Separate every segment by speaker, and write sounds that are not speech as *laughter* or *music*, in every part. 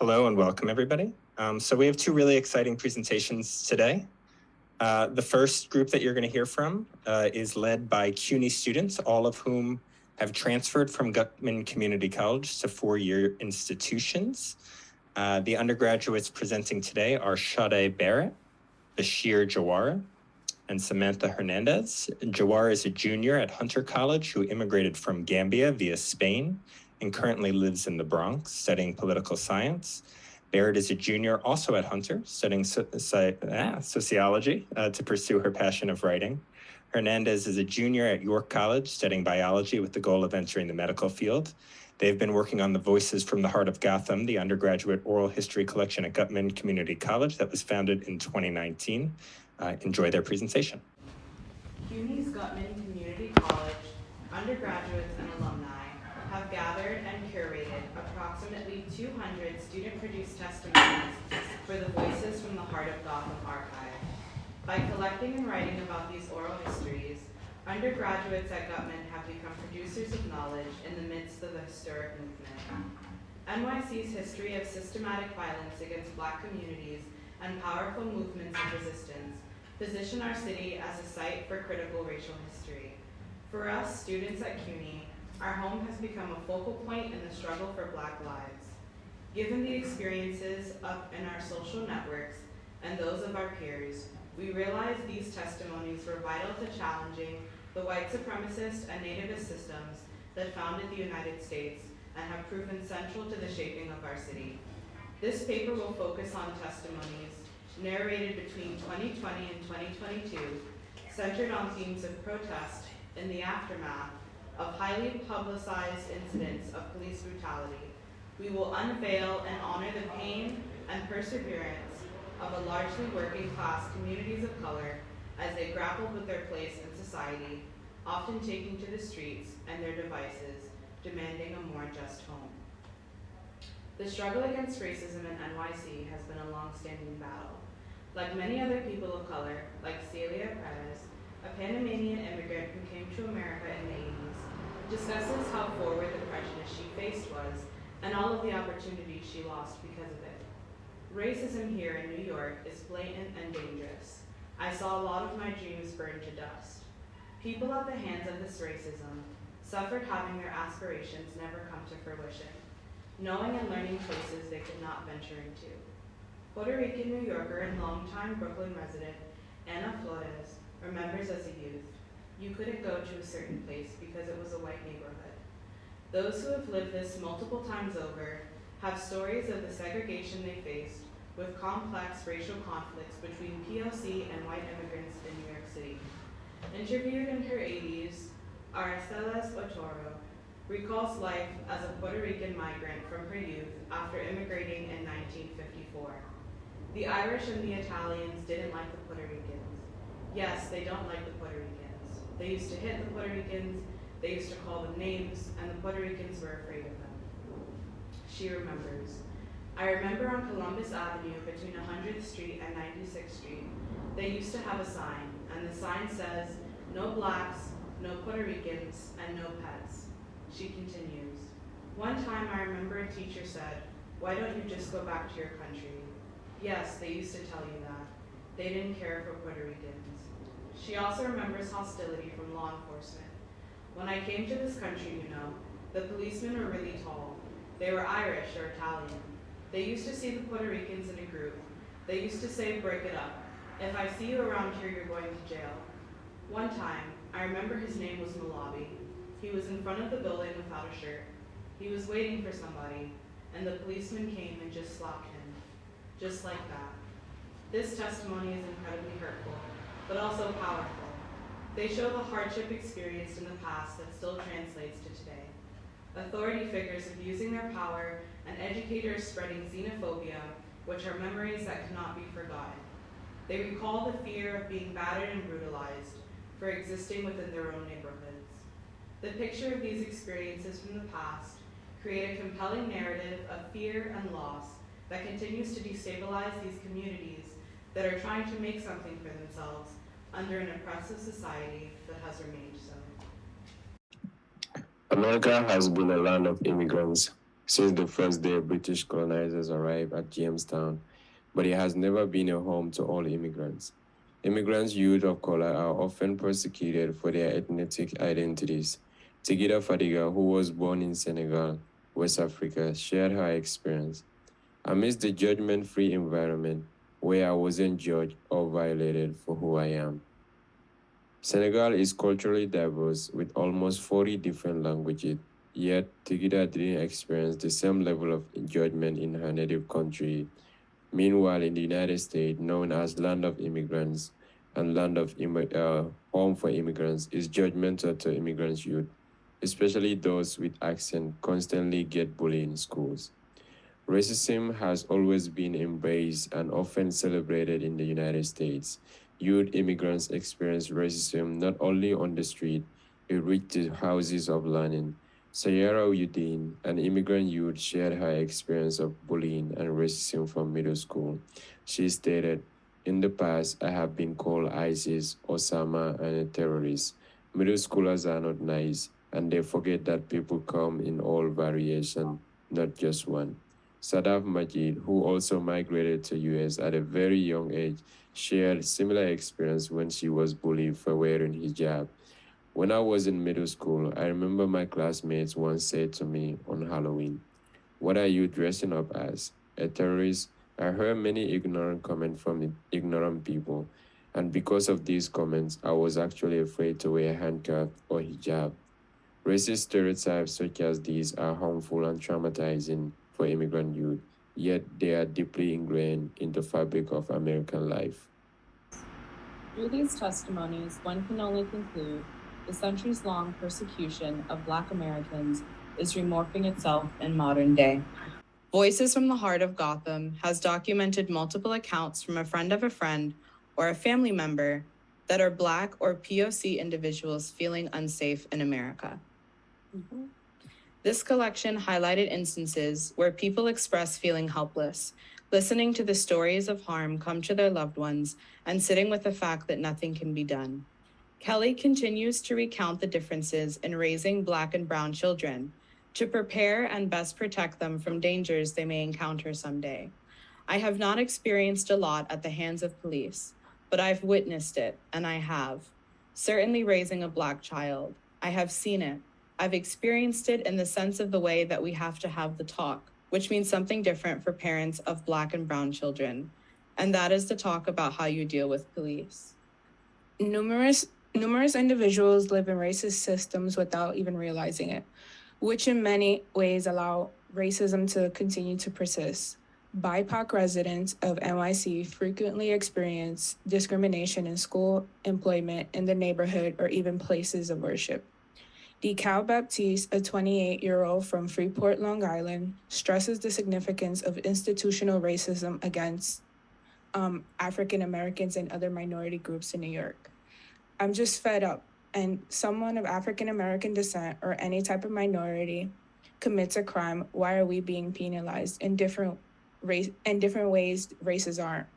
Speaker 1: Hello and welcome, everybody. Um, so we have two really exciting presentations today. Uh, the first group that you're going to hear from uh, is led by CUNY students, all of whom have transferred from Guttman Community College to four-year institutions. Uh, the undergraduates presenting today are Sade Barrett, Bashir Jawara, and Samantha Hernandez. Jawara is a junior at Hunter College who immigrated from Gambia via Spain and currently lives in the Bronx studying political science. Barrett is a junior also at Hunter studying ah, sociology uh, to pursue her passion of writing. Hernandez is a junior at York College studying biology with the goal of entering the medical field. They've been working on the Voices from the Heart of Gotham, the undergraduate oral history collection at Guttman Community College that was founded in 2019. Uh, enjoy their presentation.
Speaker 2: CUNY's Guttman Community College undergraduates and alumni gathered and curated approximately 200 student-produced testimonies for the Voices from the Heart of Gotham archive. By collecting and writing about these oral histories, undergraduates at Guttman have become producers of knowledge in the midst of the historic movement. NYC's history of systematic violence against black communities and powerful movements of resistance position our city as a site for critical racial history. For us, students at CUNY, our home has become a focal point in the struggle for black lives. Given the experiences up in our social networks and those of our peers, we realize these testimonies were vital to challenging the white supremacist and nativist systems that founded the United States and have proven central to the shaping of our city. This paper will focus on testimonies narrated between 2020 and 2022, centered on themes of protest in the aftermath of highly publicized incidents of police brutality. We will unveil and honor the pain and perseverance of a largely working class communities of color as they grappled with their place in society, often taking to the streets and their devices, demanding a more just home. The struggle against racism in NYC has been a long-standing battle. Like many other people of color, like Celia Perez, a Panamanian immigrant who came to America in the 80s, discusses how forward the prejudice she faced was and all of the opportunities she lost because of it. Racism here in New York is blatant and dangerous. I saw a lot of my dreams burn to dust. People at the hands of this racism suffered having their aspirations never come to fruition, knowing and learning places they could not venture into. Puerto Rican New Yorker and longtime Brooklyn resident Anna Flores remembers as a youth, you couldn't go to a certain place because it was a white neighborhood. Those who have lived this multiple times over have stories of the segregation they faced with complex racial conflicts between POC and white immigrants in New York City. Interviewed in her 80s, Araceles Otoro recalls life as a Puerto Rican migrant from her youth after immigrating in 1954. The Irish and the Italians didn't like the Puerto Ricans. Yes, they don't like the Puerto Ricans. They used to hit the Puerto Ricans, they used to call them names, and the Puerto Ricans were afraid of them. She remembers. I remember on Columbus Avenue between 100th Street and 96th Street, they used to have a sign, and the sign says, no blacks, no Puerto Ricans, and no pets. She continues. One time I remember a teacher said, why don't you just go back to your country? Yes, they used to tell you that. They didn't care for Puerto Ricans. She also remembers hostility from law enforcement. When I came to this country, you know, the policemen were really tall. They were Irish or Italian. They used to see the Puerto Ricans in a group. They used to say, break it up. If I see you around here, you're going to jail. One time, I remember his name was Malabi. He was in front of the building without a shirt. He was waiting for somebody, and the policeman came and just slapped him. Just like that. This testimony is incredibly hurtful, but also powerful. They show the hardship experienced in the past that still translates to today authority figures abusing their power, and educators spreading xenophobia, which are memories that cannot be forgotten. They recall the fear of being battered and brutalized for existing within their own neighborhoods. The picture of these experiences from the past create a compelling narrative of fear and loss that continues to destabilize these communities that are trying to make something for themselves under an oppressive society that has remained so.
Speaker 3: America has been a land of immigrants. since the first day British colonizers arrived at Jamestown, but it has never been a home to all immigrants. Immigrants, youth of color, are often persecuted for their ethnic identities. Tigida Fadiga, who was born in Senegal, West Africa, shared her experience. Amidst the judgment free environment where I wasn't judged or violated for who I am. Senegal is culturally diverse with almost 40 different languages, yet Tigida didn't experience the same level of judgment in her native country. Meanwhile, in the United States, known as land of immigrants and land of uh, home for immigrants, is judgmental to immigrants' youth, especially those with accent constantly get bullied in schools. Racism has always been embraced and often celebrated in the United States. Youth immigrants experience racism not only on the street, it reached the houses of learning. Sayara Udin, an immigrant youth, shared her experience of bullying and racism from middle school. She stated, In the past, I have been called ISIS, Osama, and a terrorist. Middle schoolers are not nice, and they forget that people come in all variation, not just one. Sadaf Majid, who also migrated to US at a very young age, shared similar experience when she was bullied for wearing hijab. When I was in middle school, I remember my classmates once said to me on Halloween, What are you dressing up as? A terrorist? I heard many ignorant comments from ignorant people, and because of these comments, I was actually afraid to wear handcuff or hijab. Racist stereotypes such as these are harmful and traumatizing for immigrant youth, yet they are deeply ingrained in the fabric of American life.
Speaker 4: Through these testimonies, one can only conclude the centuries long persecution of Black Americans is remorphing itself in modern day.
Speaker 2: Voices from the Heart of Gotham has documented multiple accounts from a friend of a friend or a family member that are Black or POC individuals feeling unsafe in America. Mm-hmm. This collection highlighted instances where people express feeling helpless, listening to the stories of harm come to their loved ones, and sitting with the fact that nothing can be done. Kelly continues to recount the differences in raising Black and Brown children to prepare and best protect them from dangers they may encounter someday. I have not experienced a lot at the hands of police, but I've witnessed it, and I have. Certainly raising a Black child. I have seen it. I've experienced it in the sense of the way that we have to have the talk, which means something different for parents of Black and Brown children. And that is to talk about how you deal with police.
Speaker 5: Numerous numerous individuals live in racist systems without even realizing it, which in many ways allow racism to continue to persist. BIPOC residents of NYC frequently experience discrimination in school, employment, in the neighborhood, or even places of worship. Decal Baptiste, a 28 year old from Freeport, Long Island, stresses the significance of institutional racism against um, African Americans and other minority groups in New York. I'm just fed up, and someone of African American descent or any type of minority commits a crime. Why are we being penalized in different race in different ways? Races aren't.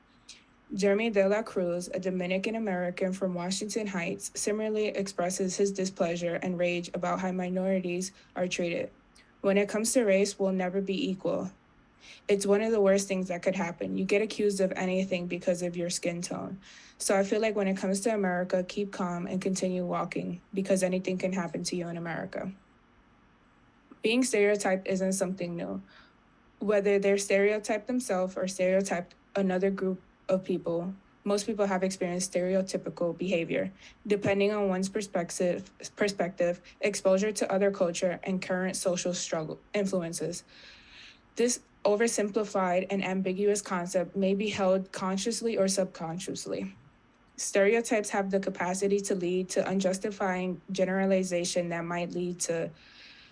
Speaker 5: Jeremy De La Cruz, a Dominican American from Washington Heights, similarly expresses his displeasure and rage about how minorities are treated. When it comes to race, we'll never be equal. It's one of the worst things that could happen. You get accused of anything because of your skin tone. So I feel like when it comes to America, keep calm and continue walking because anything can happen to you in America. Being stereotyped isn't something new. Whether they're stereotyped themselves or stereotyped another group of people, most people have experienced stereotypical behavior. Depending on one's perspective, perspective, exposure to other culture, and current social struggle influences. This oversimplified and ambiguous concept may be held consciously or subconsciously. Stereotypes have the capacity to lead to unjustifying generalization that might lead to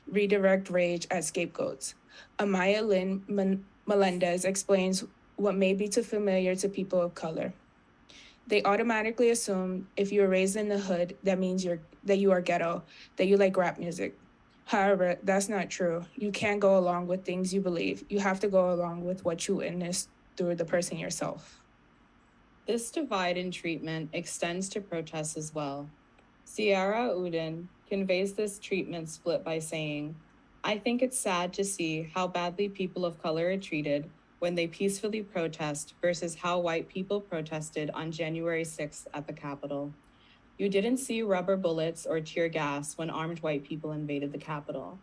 Speaker 5: redirect rage at scapegoats. Amaya Lynn Melendez explains what may be too familiar to people of color. They automatically assume if you were raised in the hood, that means you're that you are ghetto, that you like rap music. However, that's not true. You can't go along with things you believe. You have to go along with what you witness through the person yourself.
Speaker 2: This divide in treatment extends to protests as well. Sierra Uden conveys this treatment split by saying, I think it's sad to see how badly people of color are treated when they peacefully protest versus how white people protested on January 6th at the Capitol. You didn't see rubber bullets or tear gas when armed white people invaded the Capitol.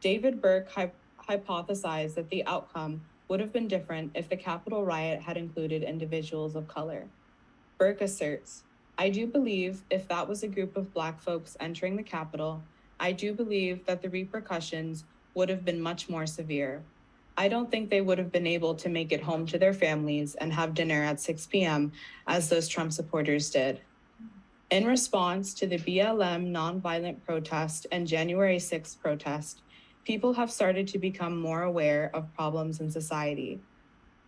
Speaker 2: David Burke hy- hypothesized that the outcome would have been different if the Capitol riot had included individuals of color. Burke asserts, I do believe if that was a group of Black folks entering the Capitol, I do believe that the repercussions would have been much more severe. I don't think they would have been able to make it home to their families and have dinner at 6 p.m. as those Trump supporters did. In response to the BLM nonviolent protest and January 6th protest, people have started to become more aware of problems in society.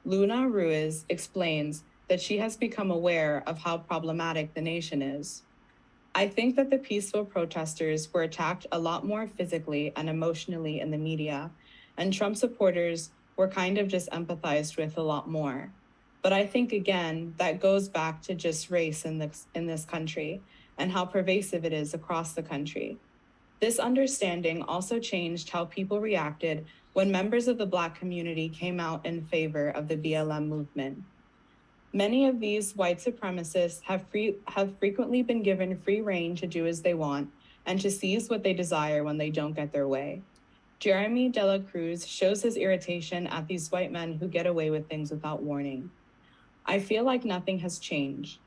Speaker 2: Luna Ruiz explains that she has become aware of how problematic the nation is. I think that the peaceful protesters were attacked a lot more physically and emotionally in the media, and Trump supporters were kind of just empathized with a lot more. But I think again that goes back to just race in this in this country and how pervasive it is across the country. This understanding also changed how people reacted when members of the Black community came out in favor of the BLM movement. Many of these white supremacists have, free, have frequently been given free reign to do as they want and to seize what they desire when they don't get their way. Jeremy De La Cruz shows his irritation at these white men who get away with things without warning. I feel like nothing has changed.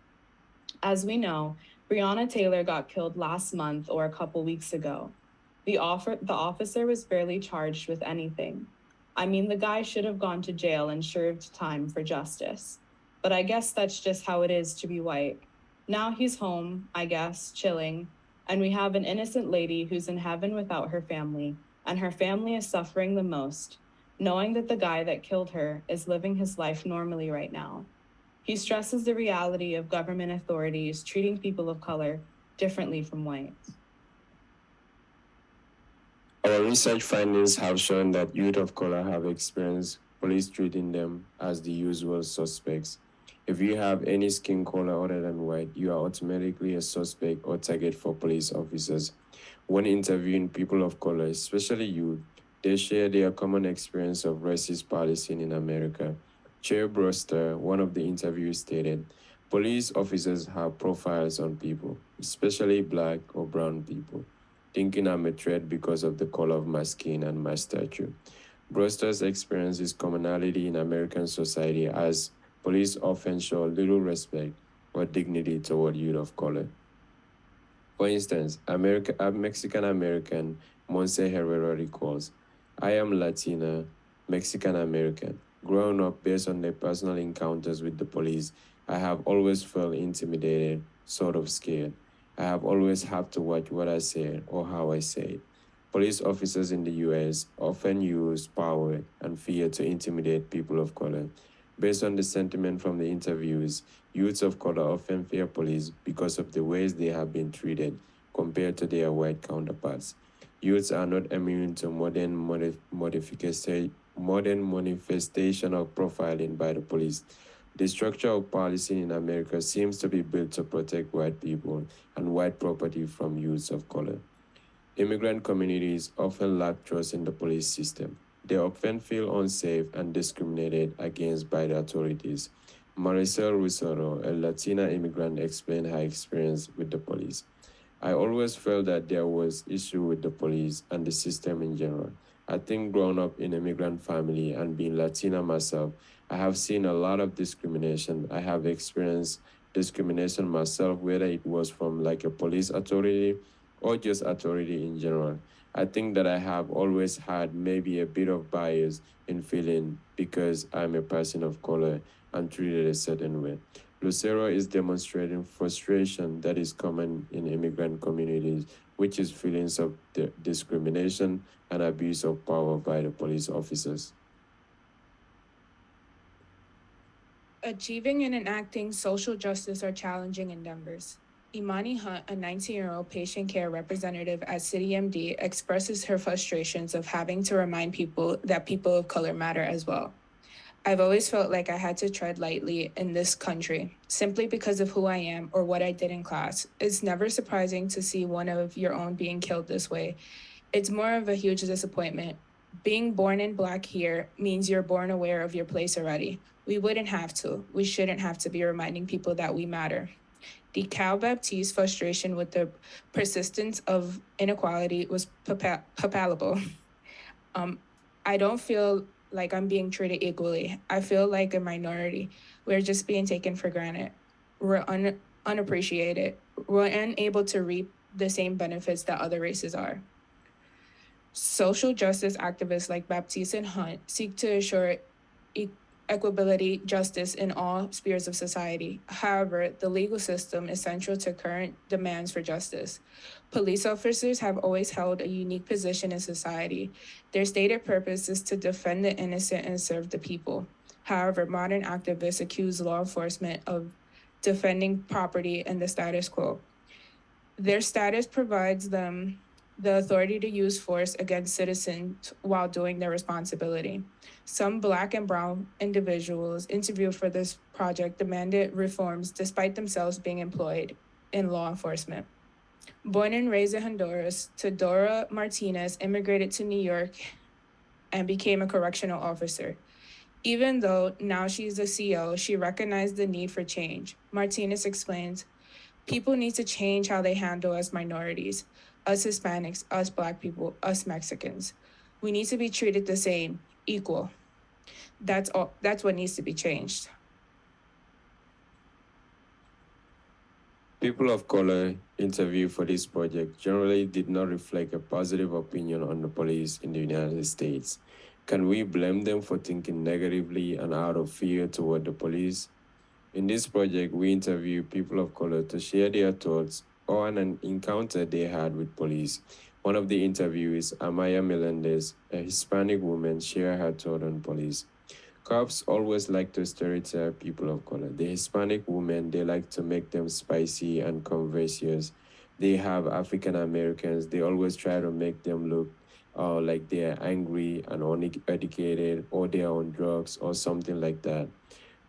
Speaker 2: As we know, Breonna Taylor got killed last month or a couple weeks ago. The, offer, the officer was barely charged with anything. I mean, the guy should have gone to jail and served time for justice. But I guess that's just how it is to be white. Now he's home, I guess, chilling, and we have an innocent lady who's in heaven without her family, and her family is suffering the most, knowing that the guy that killed her is living his life normally right now. He stresses the reality of government authorities treating people of color differently from whites.
Speaker 3: Our research findings have shown that youth of color have experienced police treating them as the usual suspects. If you have any skin color other than white, you are automatically a suspect or target for police officers. When interviewing people of color, especially youth, they share their common experience of racist policing in America. Chair Broster, one of the interviewees, stated, Police officers have profiles on people, especially black or brown people, thinking I'm a threat because of the color of my skin and my stature. Broster's experiences commonality in American society as police often show little respect or dignity toward youth of color. For instance, America, a Mexican American Monse Herrera recalls, I am Latina, Mexican American. Growing up based on their personal encounters with the police, I have always felt intimidated, sort of scared. I have always had to watch what I say or how I say it. Police officers in the US often use power and fear to intimidate people of color. Based on the sentiment from the interviews, youths of color often fear police because of the ways they have been treated compared to their white counterparts. Youths are not immune to modern modif- modification modern manifestation of profiling by the police. The structure of policing in America seems to be built to protect white people and white property from youths of color. Immigrant communities often lack trust in the police system. They often feel unsafe and discriminated against by the authorities. Marisol Lucero, a Latina immigrant, explained her experience with the police. I always felt that there was issue with the police and the system in general. I think growing up in an immigrant family and being Latina myself, I have seen a lot of discrimination. I have experienced discrimination myself, whether it was from like a police authority or just authority in general. I think that I have always had maybe a bit of bias in feeling because I'm a person of color and treated a certain way. Lucero is demonstrating frustration that is common in immigrant communities, which is feelings of di- discrimination and abuse of power by the police officers.
Speaker 5: Achieving and enacting social justice are challenging endeavors. Imani Hunt, a 19 year old patient care representative at CityMD, expresses her frustrations of having to remind people that people of color matter as well. I've always felt like I had to tread lightly in this country simply because of who I am or what I did in class. It's never surprising to see one of your own being killed this way. It's more of a huge disappointment. Being born in black here means you're born aware of your place already. We wouldn't have to. We shouldn't have to be reminding people that we matter. The Cal Baptiste frustration with the persistence of inequality was palpable. *laughs* Um, I don't feel like I'm being treated equally. I feel like a minority. We're just being taken for granted. We're un- unappreciated. We're unable to reap the same benefits that other races are. Social justice activists like Baptiste and Hunt seek to assure e- equability, justice in all spheres of society. However, the legal system is central to current demands for justice. Police officers have always held a unique position in society. Their stated purpose is to defend the innocent and serve the people. However, modern activists accuse law enforcement of defending property and the status quo. Their status provides them the authority to use force against citizens while doing their responsibility. Some Black and Brown individuals interviewed for this project demanded reforms despite themselves being employed in law enforcement. Born and raised in Honduras, Tedora Martinez immigrated to New York and became a correctional officer. Even though now she's a CEO, she recognized the need for change. Martinez explains people need to change how they handle us minorities, us Hispanics, us Black people, us Mexicans. We need to be treated the same, equal. That's all. That's what needs to be changed.
Speaker 3: People of color interviewed for this project generally did not reflect a positive opinion on the police in the United States. Can we blame them for thinking negatively and out of fear toward the police? In this project, we interviewed people of color to share their thoughts on an encounter they had with police. One of the interviewees, Amaya Melendez, a Hispanic woman, shared her thought on police. Cops always like to stereotype people of color. The Hispanic women, they like to make them spicy and conversious. They have African Americans, they always try to make them look uh, like they're angry and uneducated or they're on drugs or something like that.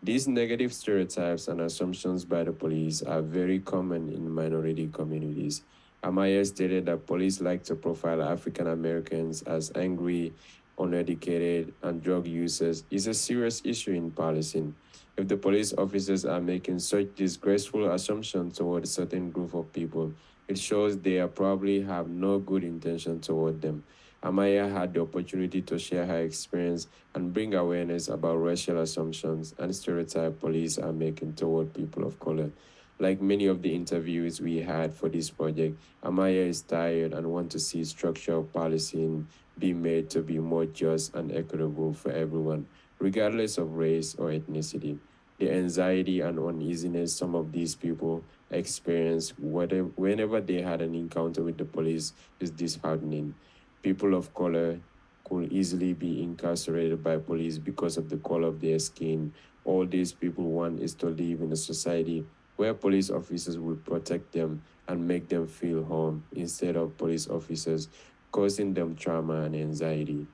Speaker 3: These negative stereotypes and assumptions by the police are very common in minority communities. Amaya stated that police like to profile African Americans as angry, uneducated, and drug users is a serious issue in policing. If the police officers are making such disgraceful assumptions toward a certain group of people, it shows they probably have no good intention toward them. Amaya had the opportunity to share her experience and bring awareness about racial assumptions and stereotypes police are making toward people of color. Like many of the interviews we had for this project, Amaya is tired and wants to see structural policing be made to be more just and equitable for everyone, regardless of race or ethnicity. The anxiety and uneasiness some of these people experience whenever they had an encounter with the police is disheartening. People of color could easily be incarcerated by police because of the color of their skin. All these people want is to live in a society where police officers will protect them and make them feel home instead of police officers causing them trauma and anxiety.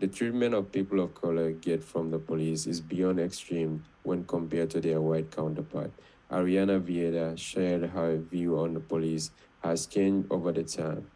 Speaker 3: The treatment of people of color get from the police is beyond extreme when compared to their white counterpart. Ariana Vieda shared her view on the police has changed over the time.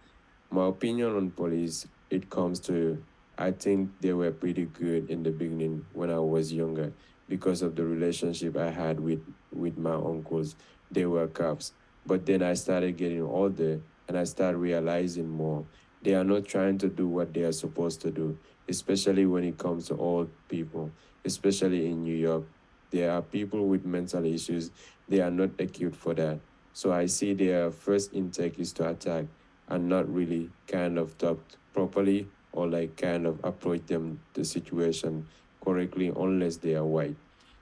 Speaker 3: My opinion on police, it comes to, I think they were pretty good in the beginning when I was younger because of the relationship I had with, with my uncles. They were cops. But then I started getting older and I started realizing more. They are not trying to do what they are supposed to do, especially when it comes to old people, especially in New York. There are people with mental issues. They are not equipped for that. So I see their first intake is to attack and not really kind of talk properly or like kind of approach them the situation correctly unless they are white.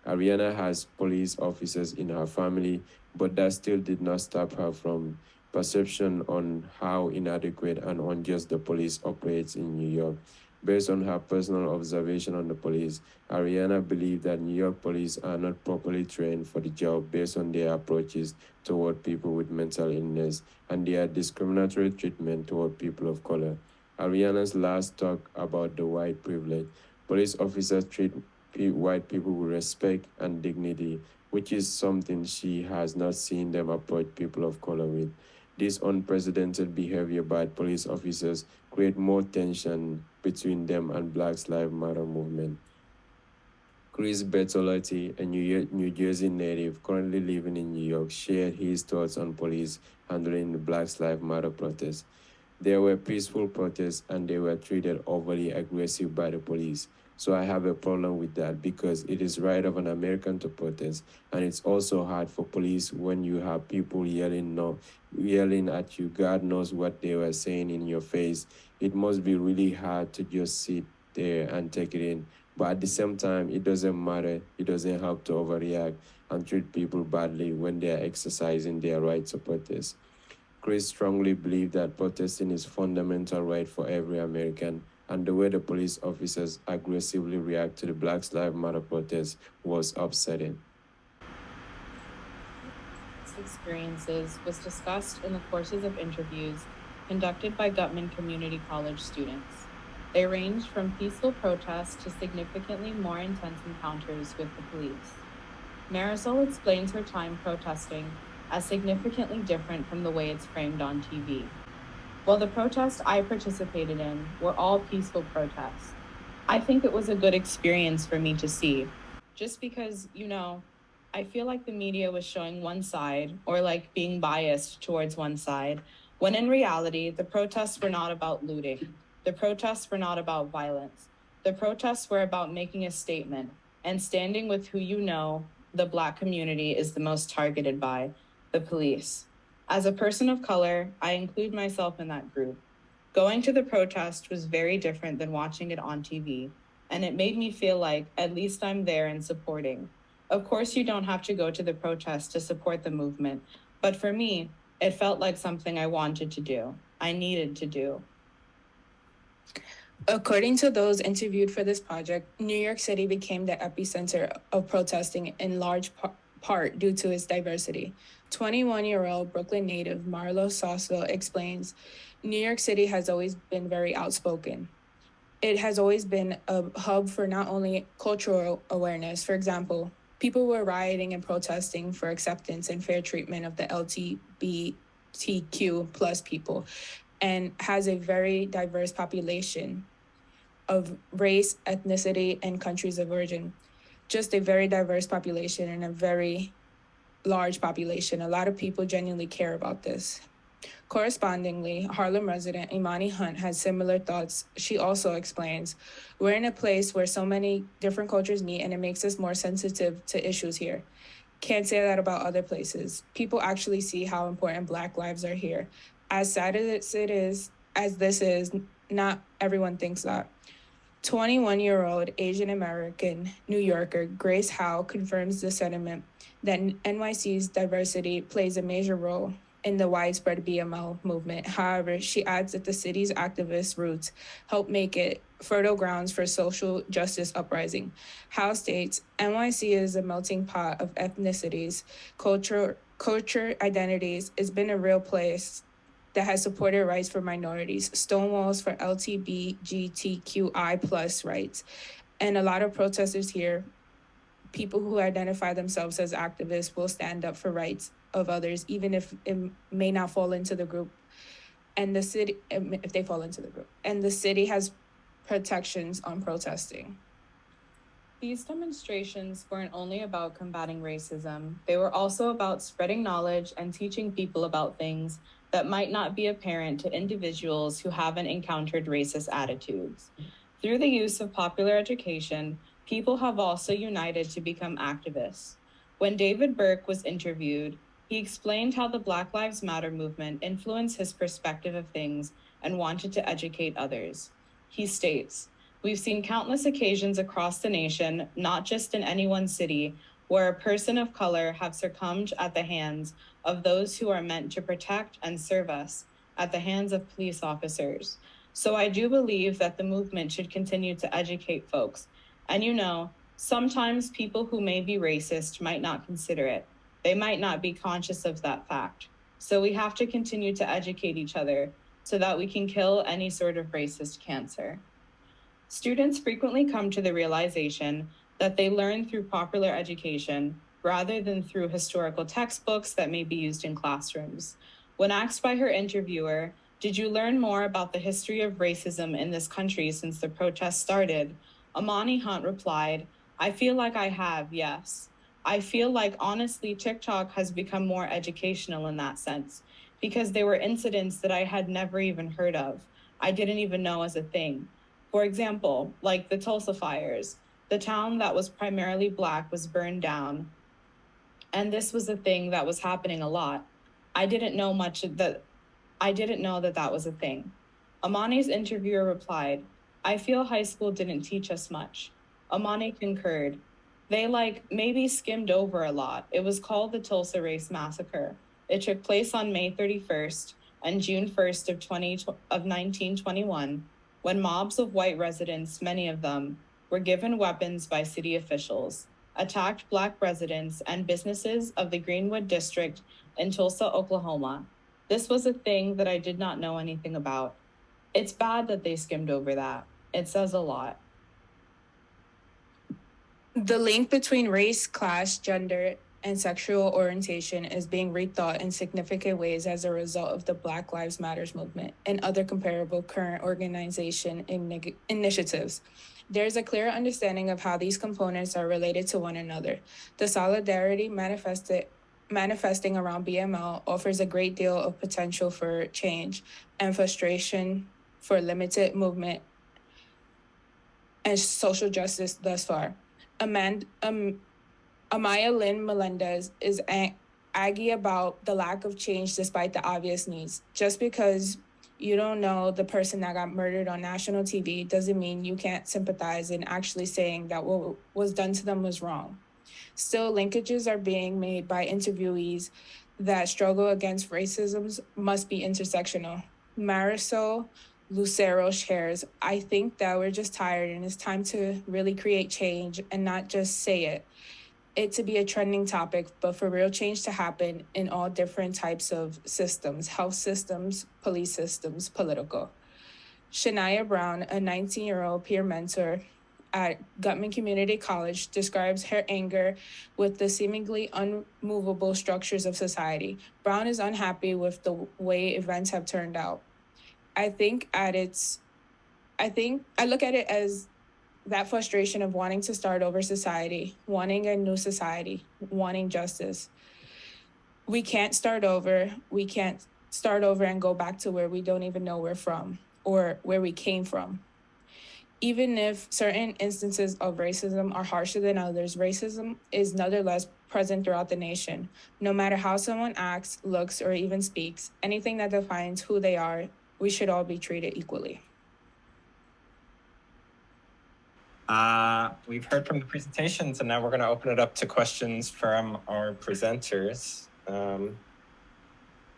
Speaker 3: Ariana has police officers in her family, but that still did not stop her from perception on how inadequate and unjust the police operates in New York. Based on her personal observation on the police, Ariana believed that New York police are not properly trained for the job based on their approaches toward people with mental illness and their discriminatory treatment toward people of color. Ariana's last talk about the white privilege. Police officers treat white people with respect and dignity, which is something she has not seen them approach people of color with. This unprecedented behavior by police officers create more tension between them and Black Lives Matter movement. Chris Bertolotti, a New, Jersey native currently living in New York, shared his thoughts on police handling the Black Lives Matter protests. There were peaceful protests and they were treated overly aggressive by the police. So I have a problem with that because it is right of an American to protest, and it's also hard for police when you have people yelling no, yelling at you. God knows what they were saying in your face. It must be really hard to just sit there and take it in. But at the same time, it doesn't matter. It doesn't help to overreact and treat people badly when they are exercising their right to protest. Chris strongly believed that protesting is fundamental right for every American, and the way the police officers aggressively react to the Black Lives Matter protests was upsetting.
Speaker 2: experiences was discussed in the courses of interviews conducted by Guttman Community College students. They ranged from peaceful protests to significantly more intense encounters with the police. Marisol explains her time protesting as significantly different from the way it's framed on TV. While the protests I participated in were all peaceful protests, I think it was a good experience for me to see. Just because, you know, I feel like the media was showing one side or like being biased towards one side, when in reality, the protests were not about looting. The protests were not about violence. The protests were about making a statement and standing with who you know the Black community is the most targeted by the police. As a person of color, I include myself in that group. Going to the protest was very different than watching it on TV, and it made me feel like at least I'm there and supporting. Of course, you don't have to go to the protest to support the movement, but for me, it felt like something I wanted to do, I needed to do.
Speaker 5: According to those interviewed for this project, New York City became the epicenter of protesting in large par- part due to its diversity. 21 year old Brooklyn native Marlo Sasso explains New York City has always been very outspoken. It has always been a hub for not only cultural awareness, for example, people were rioting and protesting for acceptance and fair treatment of the LGBTQ plus people and has a very diverse population of race, ethnicity, and countries of origin. Just a very diverse population and a very large population. A lot of people genuinely care about this. Correspondingly, Harlem resident Imani Hunt has similar thoughts. She also explains, We're in a place where so many different cultures meet and it makes us more sensitive to issues here. Can't say that about other places. People actually see how important Black lives are here. As sad as it is, as this is, not everyone thinks that. 21 year old Asian American New Yorker Grace Howe confirms the sentiment that NYC's diversity plays a major role in the widespread BML movement. However, she adds that the city's activist roots help make it fertile grounds for social justice uprising. Howe states NYC is a melting pot of ethnicities, culture, culture identities. It's been a real place that has supported rights for minorities, stonewalls for LGBTQI plus rights. And a lot of protesters here, people who identify themselves as activists will stand up for rights of others, even if it may not fall into the group. And the city, um, if they fall into the group, and the city has protections on protesting.
Speaker 2: These demonstrations weren't only about combating racism, they were also about spreading knowledge and teaching people about things that might not be apparent to individuals who haven't encountered racist attitudes. Through the use of popular education, people have also united to become activists. When David Burke was interviewed, he explained how the Black Lives Matter movement influenced his perspective of things and wanted to educate others. He states, We've seen countless occasions across the nation, not just in any one city, where a person of color have succumbed at the hands of those who are meant to protect and serve us at the hands of police officers. So I do believe that the movement should continue to educate folks. And you know, sometimes people who may be racist might not consider it. They might not be conscious of that fact. So we have to continue to educate each other so that we can kill any sort of racist cancer. Students frequently come to the realization that they learn through popular education rather than through historical textbooks that may be used in classrooms. When asked by her interviewer, Did you learn more about the history of racism in this country since the protests started? Amani Hunt replied, I feel like I have, yes. I feel like honestly, TikTok has become more educational in that sense because there were incidents that I had never even heard of. I didn't even know as a thing. For example, like the Tulsa fires, the town that was primarily black was burned down. And this was a thing that was happening a lot. I didn't know much that I didn't know that that was a thing. Amani's interviewer replied, I feel high school didn't teach us much. Amani concurred. They like maybe skimmed over a lot. It was called the Tulsa Race Massacre. It took place on May 31st and June 1st of 20 of 1921 when mobs of white residents, many of them, were given weapons by city officials, attacked black residents and businesses of the Greenwood district in Tulsa, Oklahoma. This was a thing that I did not know anything about. It's bad that they skimmed over that. It says a lot.
Speaker 5: The link between race, class, gender, and sexual orientation is being rethought in significant ways as a result of the Black Lives Matters movement and other comparable current organization inig- initiatives. There is a clear understanding of how these components are related to one another. The solidarity manifested manifesting around BML offers a great deal of potential for change and frustration for limited movement and social justice thus far. Um, Amaya Lynn Melendez is aggy about the lack of change despite the obvious needs. Just because you don't know the person that got murdered on national TV doesn't mean you can't sympathize in actually saying that what was done to them was wrong. Still, linkages are being made by interviewees that struggle against racism must be intersectional. Marisol Lucero shares, I think that we're just tired and it's time to really create change and not just say it. It to be a trending topic, but for real change to happen in all different types of systems health systems, police systems, political. Shania Brown, a 19 year old peer mentor at Guttman Community College, describes her anger with the seemingly unmovable structures of society. Brown is unhappy with the way events have turned out. I think at its, I think I look at it as that frustration of wanting to start over society, wanting a new society, wanting justice. We can't start over. We can't start over and go back to where we don't even know we're from or where we came from. Even if certain instances of racism are harsher than others, racism is nonetheless present throughout the nation. No matter how someone acts, looks, or even speaks, anything that defines who they are we should all be treated equally.
Speaker 1: Uh, we've heard from the presentations, and now we're going to open it up to questions from our presenters. Um,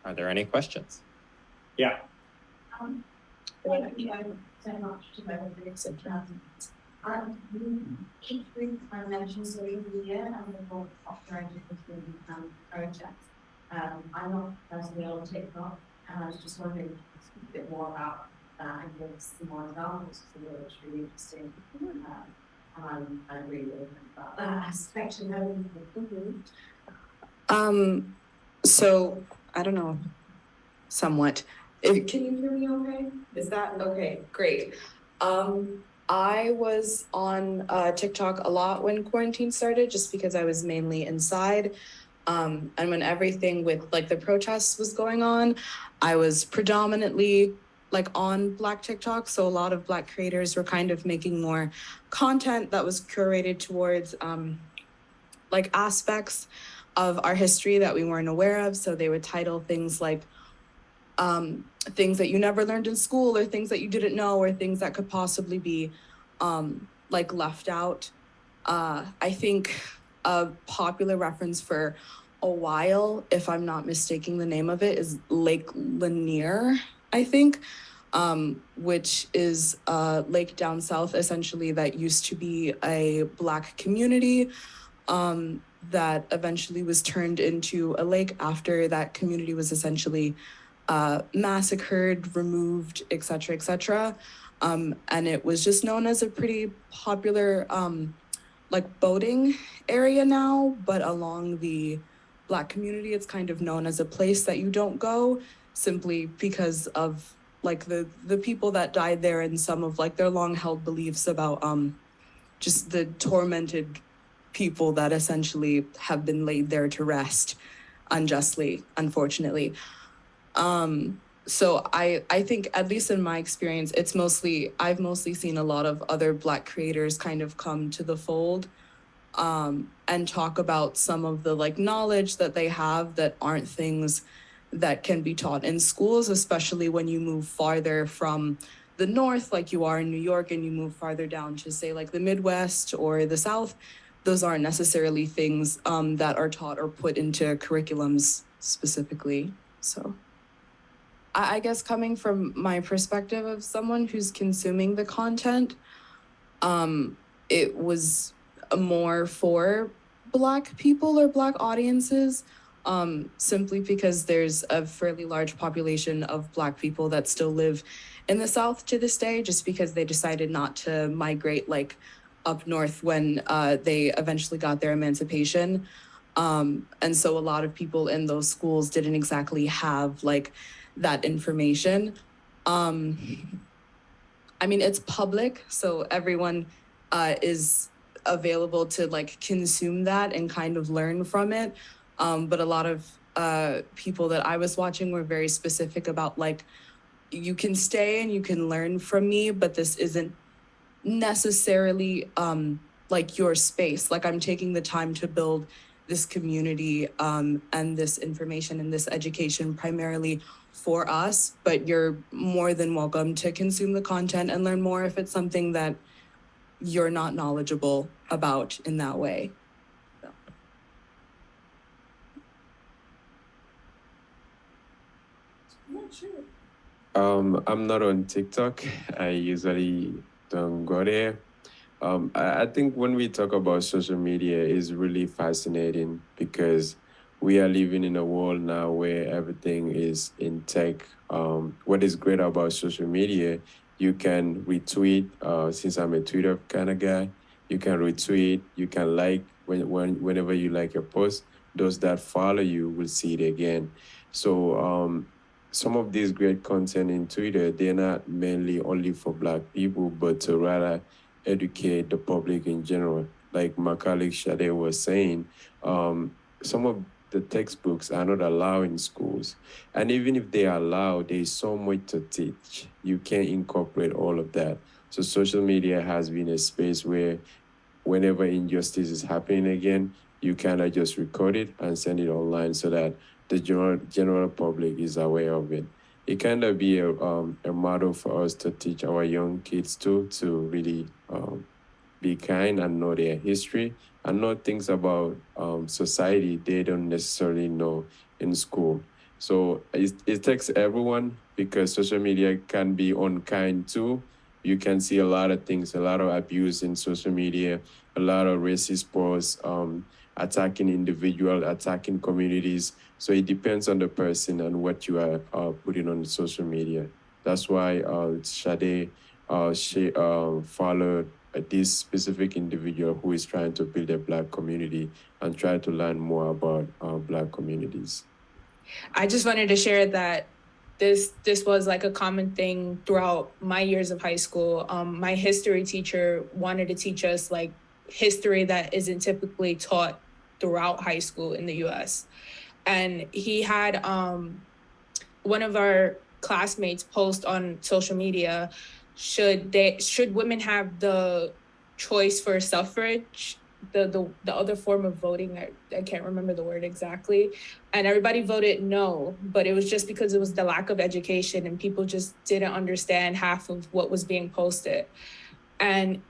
Speaker 1: are there any questions? Yeah.
Speaker 6: Um, thank you so much to both of you. Um, we keep reading my mentions over the year and the board operated with the um, project. Um, I'm not personally on TikTok, and I was just wondering a bit more about that and give us more examples because it was really interesting. Um, and I'm really about that aspect of everything.
Speaker 7: Um, so I don't know, somewhat. If,
Speaker 6: Can you hear me okay?
Speaker 7: is that okay? Great. Um, I was on uh, TikTok a lot when quarantine started, just because I was mainly inside. Um, and when everything with like the protests was going on, I was predominantly like on Black TikTok. So a lot of Black creators were kind of making more content that was curated towards um, like aspects of our history that we weren't aware of. So they would title things like um, things that you never learned in school, or things that you didn't know, or things that could possibly be um, like left out. Uh, I think a popular reference for a while, if I'm not mistaking the name of it, is Lake Lanier, I think, um, which is lake down south essentially that used to be a black community um, that eventually was turned into a lake after that community was essentially uh, massacred, removed, et cetera, et cetera. Um, and it was just known as a pretty popular um, like boating area now, but along the
Speaker 2: black community, it's kind of known as a place that you don't go simply because of like the the people that died there and some of like their long held beliefs about um just the tormented people that essentially have been laid there to rest unjustly, unfortunately. Um, so I I think at least in my experience, it's mostly I've mostly seen a lot of other Black creators kind of come to the fold, um, and talk about some of the like knowledge that they have that aren't things that can be taught in schools, especially when you move farther from the north, like you are in New York, and you move farther down to say like the Midwest or the South. Those aren't necessarily things um, that are taught or put into curriculums specifically. So. I I guess coming from my perspective of someone who's consuming the content, um, it was more for Black people or Black audiences, um, simply because there's a fairly large population of Black people that still live in the South to this day, just because they decided not to migrate like up north when uh, they eventually got their emancipation. Um, and so a lot of people in those schools didn't exactly have like that information. Um, I mean, it's public, so everyone uh, is available to like consume that and kind of learn from it. Um, but a lot of uh, people that I was watching were very specific about like, you can stay and you can learn from me, but this isn't necessarily um, like your space. Like I'm taking the time to build this community um, and this information and this education primarily for us, but you're more than welcome to consume the content and learn more if it's something that you're not knowledgeable about in that way.
Speaker 3: Um, I'm not on TikTok. I usually don't go there. Um, I, think when we talk about social media is really fascinating because we are living in a world now where everything is in tech. Um, what is great about social media, you can retweet. Uh, since I'm a Twitter kind of guy, you can retweet. You can like when, when whenever you like your post. Those that follow you will see it again. So um, some of these great content in Twitter, they're not mainly only for Black people, but to rather educate the public in general. Like my colleague Shade was saying, um, some of the textbooks are not allowed in schools. And even if they are allowed, there's so much to teach. You can't incorporate all of that. So social media has been a space where whenever injustice is happening again, you kind of just record it and send it online so that the general, general public is aware of it. It kind of be a, um, a model for us to teach our young kids too, to really um, be kind and know their history and know things about um, society they don't necessarily know in school. So it, it takes everyone because social media can be unkind too. You can see a lot of things, a lot of abuse in social media, a lot of racist posts, um, attacking individual, attacking communities. So it depends on the person and what you are uh, putting on social media. That's why uh, Sade uh, she uh, followed uh, this specific individual who is trying to build a black community and try to learn more about uh, black communities.
Speaker 5: I just wanted to share that this this was like a common thing throughout my years of high school. Um, my history teacher wanted to teach us like history that isn't typically taught throughout high school in the U.S. And he had um, one of our classmates post on social media should they should women have the choice for suffrage the the, the other form of voting I, I can't remember the word exactly and everybody voted no but it was just because it was the lack of education and people just didn't understand half of what was being posted and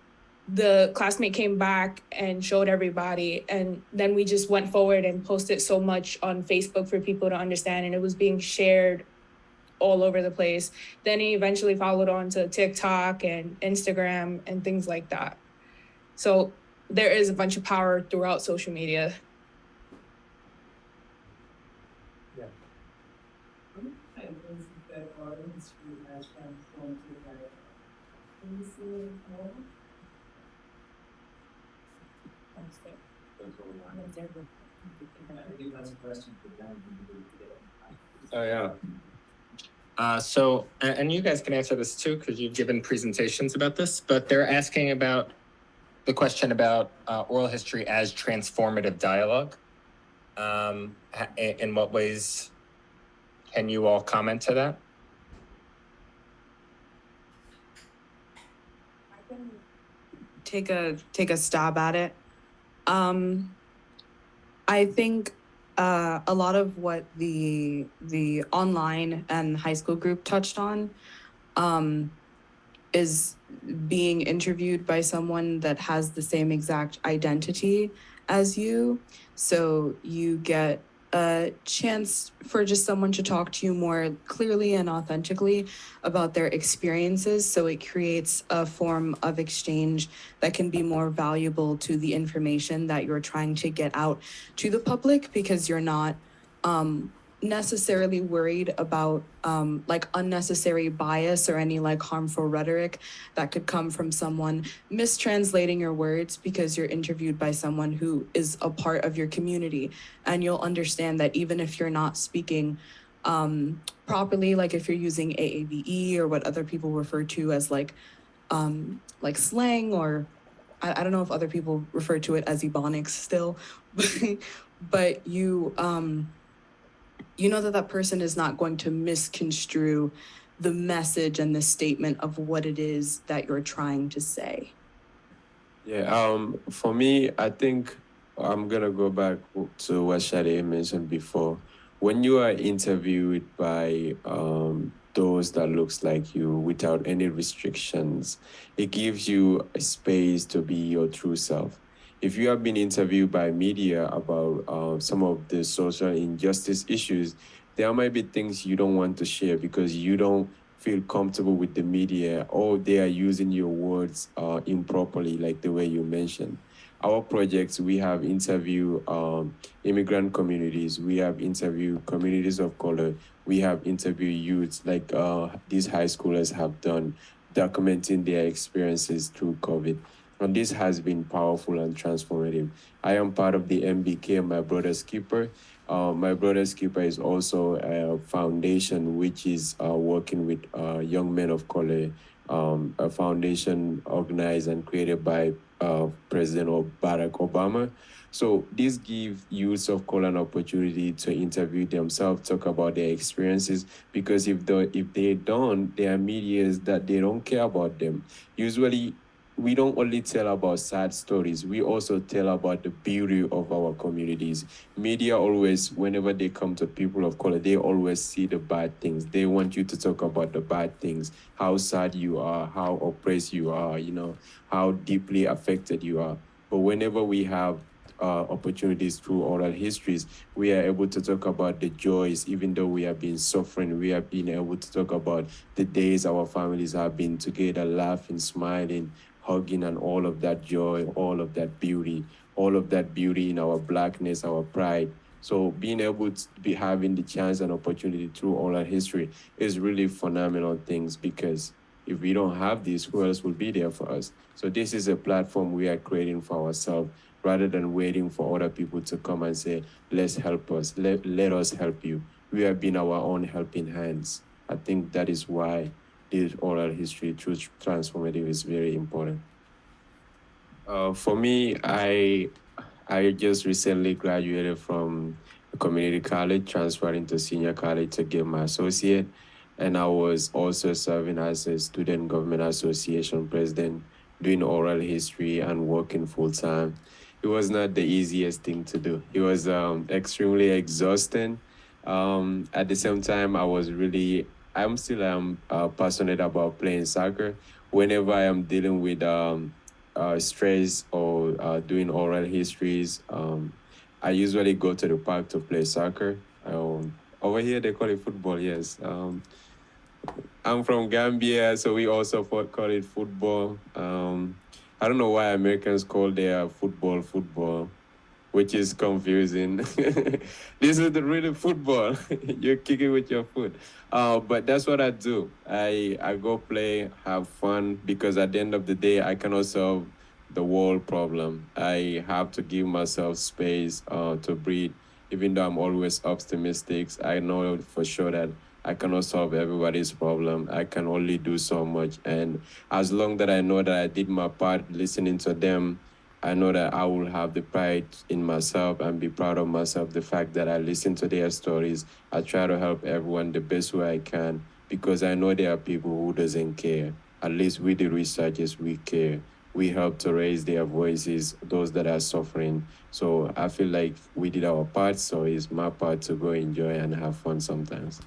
Speaker 5: the classmate came back and showed everybody and then we just went forward and posted so much on facebook for people to understand and it was being shared all over the place. Then he eventually followed on to TikTok and Instagram and things like that. So there is a bunch of power throughout social media. Yeah.
Speaker 8: I think that's a question for them.
Speaker 1: Oh, yeah. Uh, so, and, and you guys can answer this too, because you've given presentations about this, but they're asking about the question about uh, oral history as transformative dialogue. Um, in, what ways can you all comment to that?
Speaker 2: take a take a stab at it. Um, I think uh, a lot of what the the online and high school group touched on um, is being interviewed by someone that has the same exact identity as you. So you get a chance for just someone to talk to you more clearly and authentically about their experiences. So it creates a form of exchange that can be more valuable to the information that you're trying to get out to the public because you're not um, necessarily worried about um, like unnecessary bias or any like harmful rhetoric that could come from someone mistranslating your words because you're interviewed by someone who is a part of your community. And you'll understand that even if you're not speaking um, properly like if you're using aave or what other people refer to as like um, like slang or I, I don't know if other people refer to it as ebonics still *laughs* but you um, you know that that person is not going to misconstrue the message and the statement of what it is that you're trying to say.
Speaker 3: Yeah, um, for me, I think I'm gonna go back to what Shadi mentioned before. When you are interviewed by um, those that looks like you without any restrictions, it gives you a space to be your true self. If you have been interviewed by media about uh, some of the social injustice issues, there might be things you don't want to share because you don't feel comfortable with the media or they are using your words uh, improperly, like the way you mentioned. Our projects, we have interviewed um, immigrant communities, we have interviewed communities of color, we have interviewed youths like uh, these high schoolers have done, documenting their experiences through COVID. And this has been powerful and transformative. I am part of the MBK, my brother's keeper. Uh, my brother's keeper is also a foundation which is uh, working with uh, young men of color, um, a foundation organized and created by uh, President Barack Obama. So this gives youths of color an opportunity to interview themselves, talk about their experiences, because if the if they don't, there are medias that they don't care about them. Usually we don't only tell about sad stories, we also tell about the beauty of our communities. Media always, whenever they come to people of color, they always see the bad things. They want you to talk about the bad things, how sad you are, how oppressed you are, you know, how deeply affected you are. But whenever we have uh, opportunities through oral histories, we are able to talk about the joys, even though we have been suffering, we have been able to talk about the days our families have been together, laughing, smiling, hugging and all of that joy, all of that beauty, all of that beauty in our blackness, our pride. So being able to be having the chance and opportunity through oral history is really phenomenal things because if we don't have this, who else will be there for us? So this is a platform we are creating for ourselves rather than waiting for other people to come and say, let's help us, let, let us help you. We have been our own helping hands. I think that is why this oral history through transformative is very important. Uh, for me, I I just recently graduated from community college, transferred into senior college to get my associate, and I was also serving as a student government association president, doing oral history and working full time. It was not the easiest thing to do. It was um, extremely exhausting. Um, at the same time, I was really I'm still um, uh, passionate about playing soccer. Whenever I am dealing with um, uh, stress or uh, doing oral histories, um, I usually go to the park to play soccer. Um, over here, they call it football, yes. Um, I'm from Gambia, so we also call it football. Um, I don't know why Americans call their football football which is confusing. *laughs* this is the real football. *laughs* You're kicking with your foot. Uh, but that's what I do. I, I go play, have fun, because at the end of the day, I can also the world problem. I have to give myself space uh, to breathe. Even though I'm always optimistic, I know for sure that I cannot solve everybody's problem. I can only do so much. And as long that I know that I did my part listening to them, I know that I will have the pride in myself and be proud of myself. The fact that I listen to their stories, I try to help everyone the best way I can because I know there are people who doesn't care. At least with the researchers, we care. We help to raise their voices, those that are suffering. So I feel like we did our part. So it's my part to go enjoy and have fun sometimes.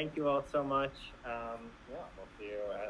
Speaker 9: Thank you all so much. Um, yeah, we'll see you at.